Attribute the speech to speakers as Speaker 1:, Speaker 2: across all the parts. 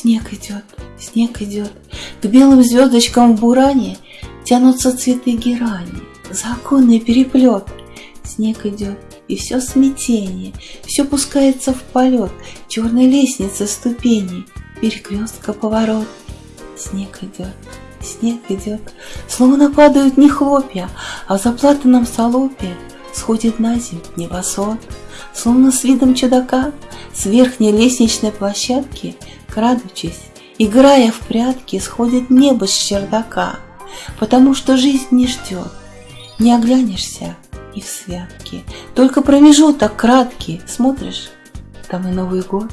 Speaker 1: Снег идет, снег идет, К белым звездочкам в буране Тянутся цветы герани, Законный переплет. Снег идет, и все смятение, Все пускается в полет Черной лестницы ступеней, Перекрестка поворот. Снег идет, снег идет, Словно падают не хлопья, А в заплатанном салопе Сходит на земь небосвод, Словно с видом чудака С верхней лестничной площадки, Крадучись, играя в прятки, Сходит небо с чердака, Потому что жизнь не ждет, Не оглянешься и в святки, Только промежуток краткий, Смотришь, там и Новый год.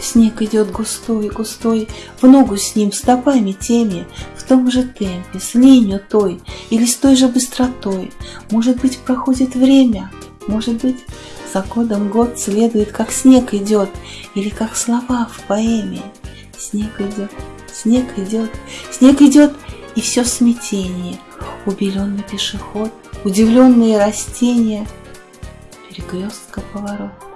Speaker 1: Снег идет густой, густой, В ногу с ним, стопами теми, В том же темпе, с ленью той Или с той же быстротой. Может быть, проходит время, Может быть, за годом год следует, Как снег идет, Или как слова в поэме. Снег идет, снег идет, Снег идет, и все смятение, Убеленный пешеход, Удивленные растения, Перекрестка поворот.